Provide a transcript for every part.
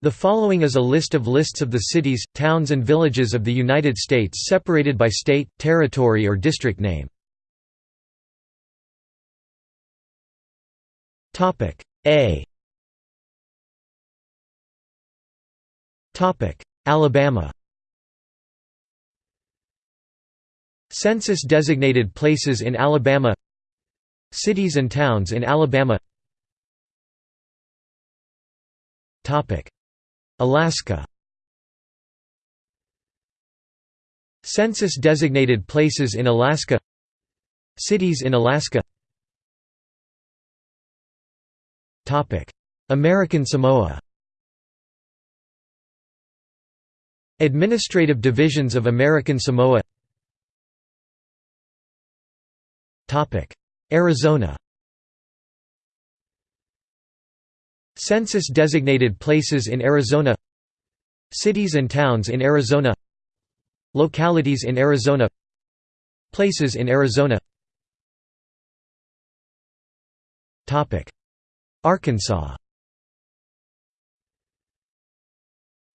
The following is a list of lists of the cities, towns and villages of the United States separated by state, territory or district name. A. Alabama. Census-designated places in Alabama. Cities and towns in Alabama Alaska. Census-designated places in Alaska. Cities in Alaska. American Samoa. Administrative divisions of American Samoa. Arizona Census-designated places in Arizona Cities and towns in Arizona Localities in Arizona Places in Arizona Arkansas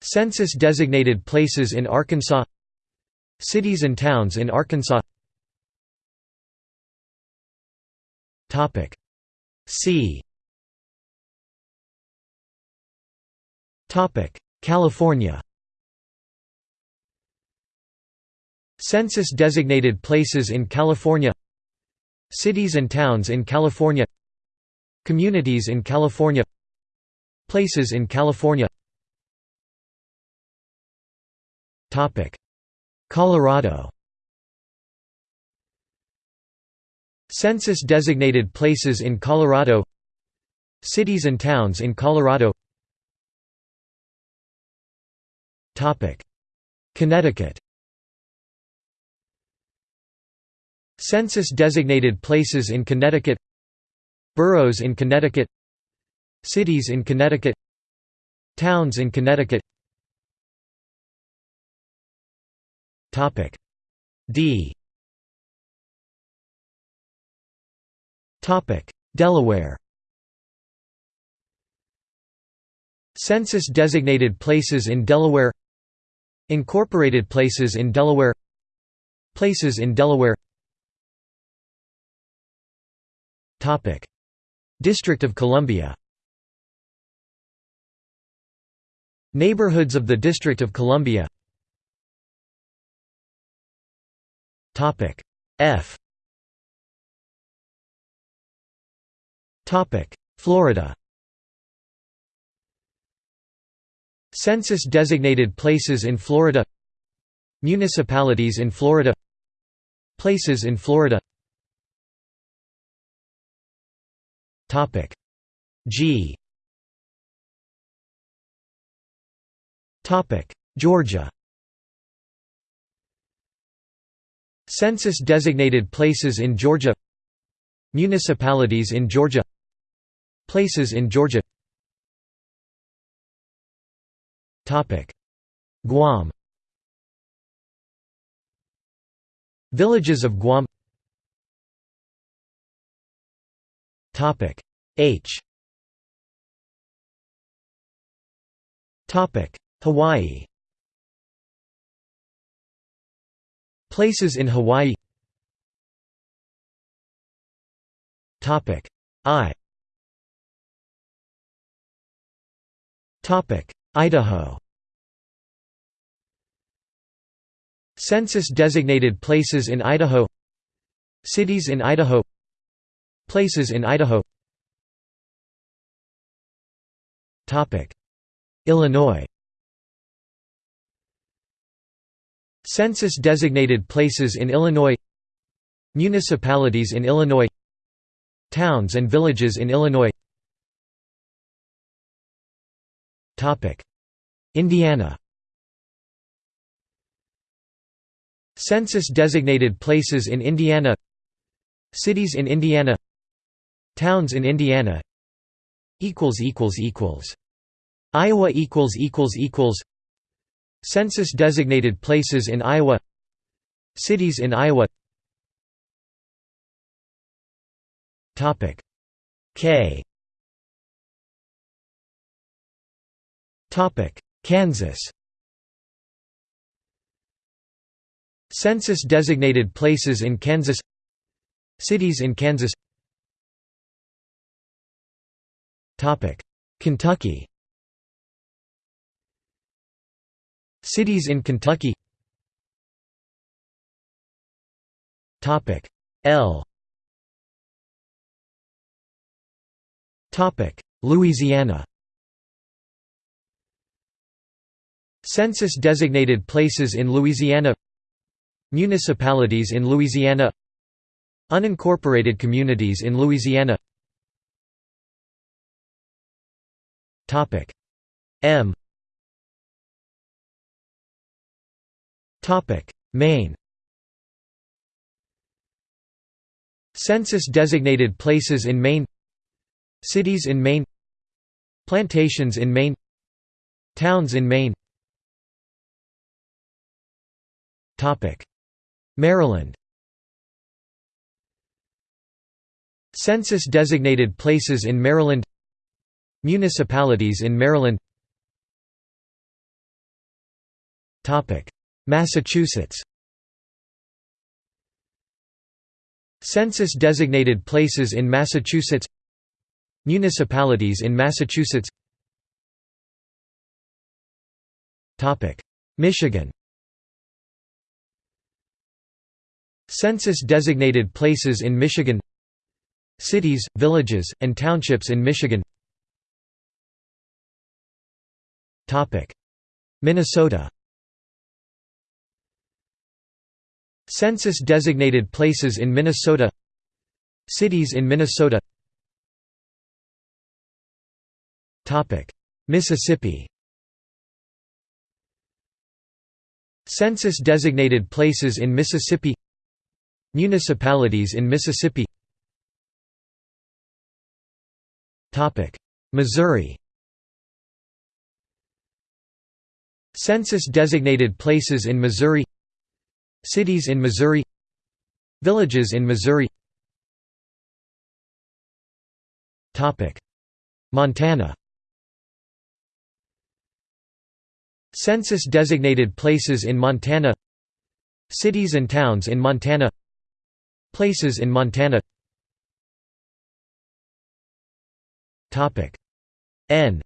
Census-designated places in Arkansas Cities and towns in Arkansas See California Census-designated places in California Cities and towns in California Communities in California Places in California Colorado Census-designated places in Colorado Cities and towns in Colorado Connecticut. Census-designated places in Connecticut. Boroughs in Connecticut. Cities in Connecticut. Towns in Connecticut. D. Delaware. Census-designated places in Delaware Incorporated places in Delaware. Places in Delaware. District of Columbia. Neighborhoods of the District of Columbia. F. Florida Census-designated places in Florida. Municipalities in Florida. Places in Florida. G. Georgia. Census-designated places in Georgia. Municipalities in Georgia. Places in Georgia Guam. Villages of Guam. H. Hawaii. Places in Hawaii. I Idaho. Census-designated places in Idaho. Cities in Idaho. Places in Idaho. Illinois. Census-designated places in Illinois. Municipalities in Illinois. Towns and villages in Illinois Indiana. Census-designated places in Indiana. Cities in Indiana. Towns in Indiana. Iowa Census-designated places in Iowa. Cities in Iowa. K Kansas. Census-designated places in Kansas. Cities in Kansas. Kentucky. Cities in Kentucky. L. Louisiana Census-designated places in Louisiana Municipalities in Louisiana Unincorporated communities in Louisiana M Maine Census-designated places in Maine Cities in Maine Plantations in Maine Towns in Maine Maryland. Census-designated places in Maryland. Municipalities in Maryland. Massachusetts. Census-designated places in Massachusetts. Municipalities in Massachusetts. Michigan Census-designated places in Michigan. Cities, villages, and townships in Michigan. Minnesota. Census-designated places in Minnesota. Cities in Minnesota. Mississippi. Census-designated places in Mississippi Municipalities in Mississippi. Missouri. Census-designated places in Missouri. Cities in Missouri. Villages in Missouri. Montana. Census-designated places in Montana. Cities and towns in Montana Places in Montana. N.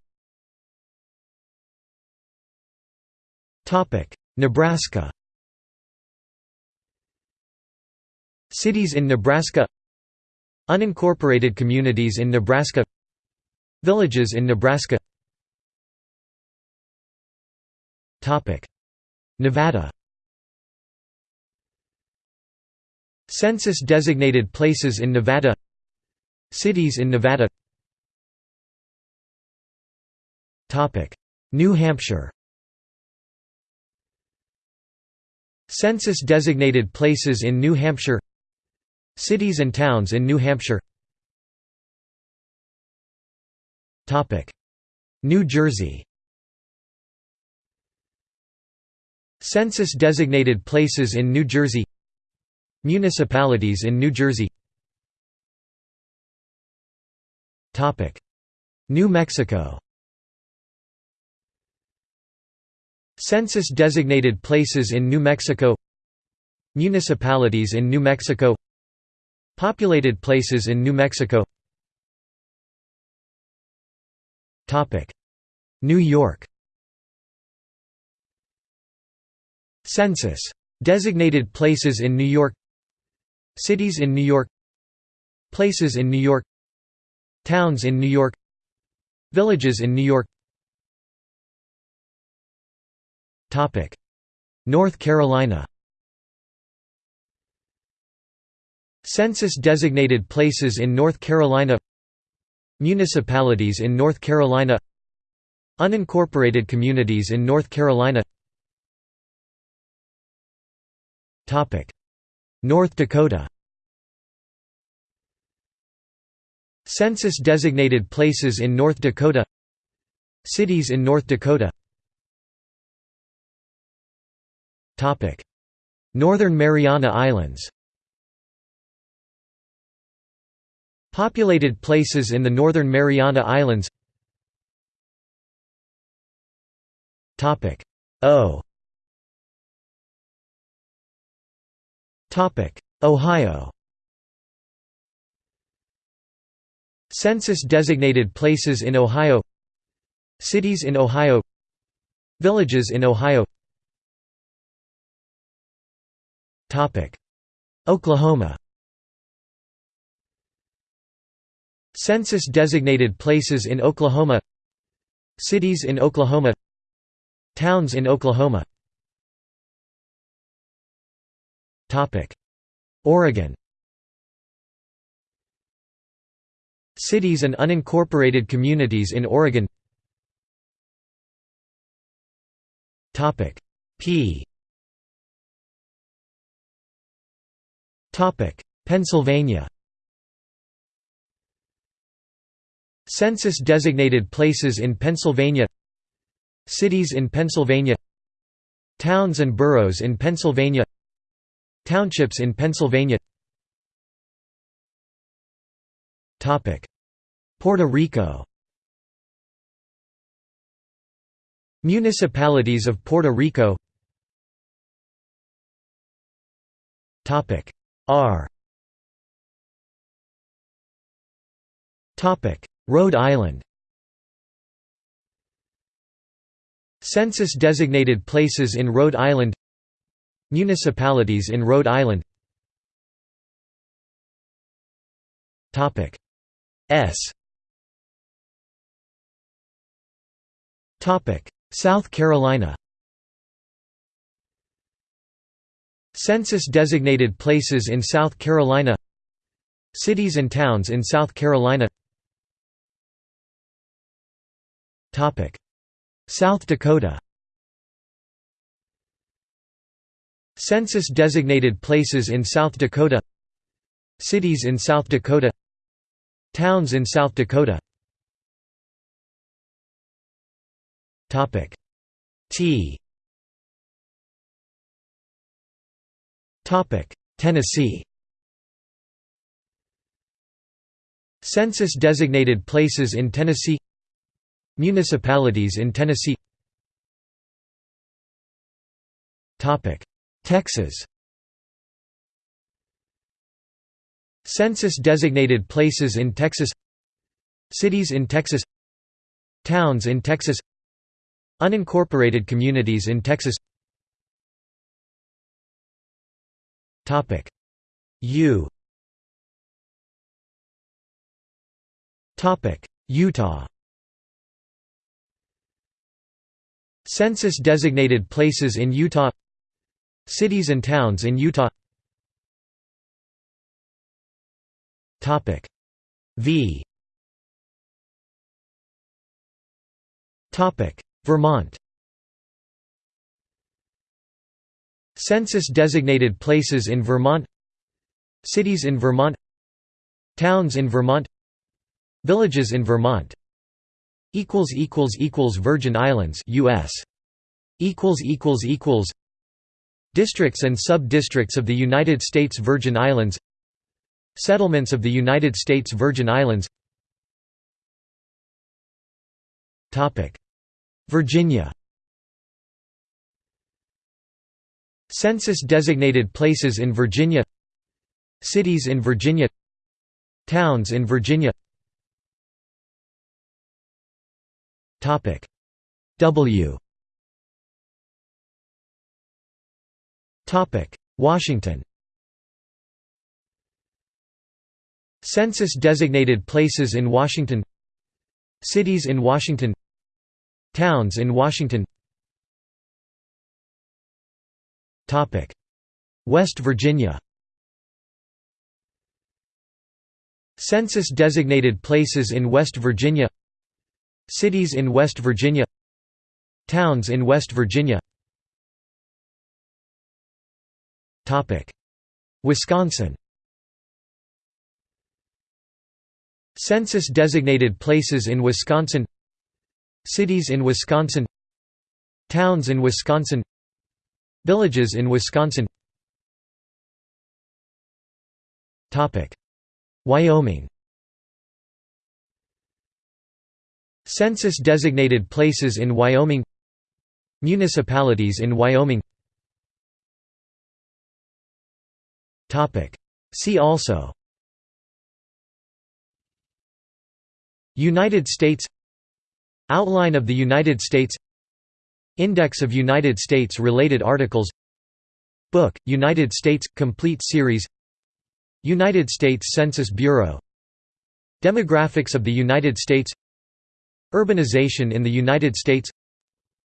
Nebraska. Cities in Nebraska. Unincorporated communities in Nebraska. Villages in Nebraska. Nevada Census-designated places in Nevada. Cities in Nevada. New Hampshire. Census-designated places in New Hampshire. Cities and towns in New Hampshire. New Jersey. Census-designated places in New Jersey Municipalities in New Jersey. New Mexico. Census-designated places in New Mexico. Municipalities in New Mexico. Populated places in New Mexico. New York. Census. Designated places in New York Cities in New York. Places in New York. Towns in New York. Villages in New York. North Carolina. Census-designated places in North Carolina. Municipalities in North Carolina. Unincorporated communities in North Carolina North Dakota. Census-designated places in North Dakota. Cities in North Dakota. Northern Mariana Islands. Populated places in the Northern Mariana Islands. Topic. O Ohio. Census designated places in Ohio. Cities in Ohio. Villages in Ohio. Oklahoma. Census designated places in Oklahoma. Cities in Oklahoma. Towns in Oklahoma Oregon. Cities and unincorporated communities in Oregon. P. Pennsylvania. Census designated places in Pennsylvania. Cities in Pennsylvania. Towns and boroughs in Pennsylvania Townships in Pennsylvania. Puerto Rico. Municipalities of Puerto Rico. R. Rhode Island. Census designated places in Rhode Island Municipalities in Rhode Island. S. South Carolina. Census designated places in South Carolina. Cities and towns in South Carolina. South Dakota Census designated places in South Dakota. Cities in South Dakota. Towns in South Dakota. T. Tennessee. Census designated places in Tennessee. Municipalities in Tennessee Texas. Census designated places in Texas. Cities in Texas. Towns in Texas. Unincorporated communities in Texas. U. Utah. Census designated places in Utah Cities and towns in Utah. V. Vermont. Census designated places in Vermont. Cities in Vermont. Towns in Vermont. Villages in Vermont. Equals equals equals Virgin Islands US equals equals equals Districts and sub-districts of the United States Virgin Islands Settlements of the United States Virgin Islands. Virginia. Census designated places in Virginia. Cities in Virginia. Towns in Virginia. W Washington Census designated places in Washington Cities in Washington Towns in Washington West Virginia Census designated places in West Virginia Cities in West Virginia Towns in West Virginia Wisconsin. Census designated places in Wisconsin. Cities in Wisconsin. Towns in Wisconsin. Villages in Wisconsin. Wyoming. Census designated places in Wyoming. Municipalities in Wyoming See also United States Outline of the United States Index of United States-related articles Book, United States – Complete Series United States Census Bureau Demographics of the United States Urbanization in the United States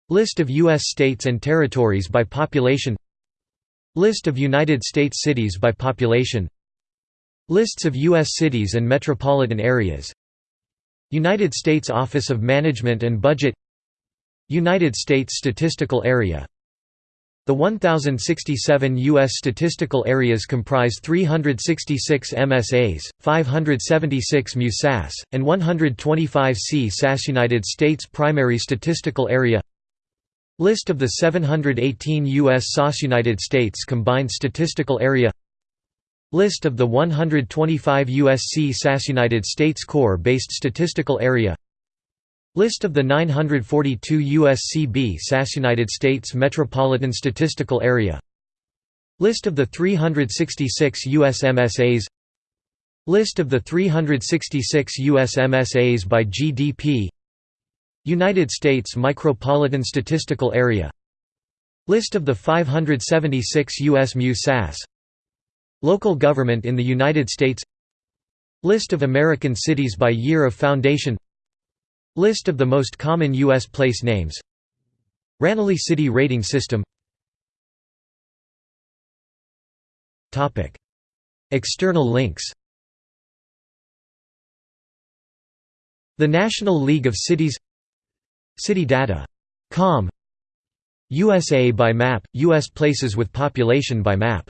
List of U.S. states and territories by population List of United States cities by population Lists of U.S. cities and metropolitan areas United States Office of Management and Budget United States Statistical Area The 1,067 U.S. statistical areas comprise 366 MSAs, 576 MUSAS, and 125 C-SAS United States Primary Statistical Area List of the 718 U.S. SAS United States Combined Statistical Area List of the 125 USC SAS United States Core-based statistical area List of the 942 USCB SAS United States Metropolitan Statistical Area List of the 366 US MSAs List of the 366 US MSAs by GDP United States Micropolitan Statistical Area. List of the 576 US MU-SAS Local government in the United States. List of American cities by year of foundation. List of the most common U.S. place names. Ranally City Rating System. External links. The National League of Cities CityData.com USA by map – U.S. places with population by map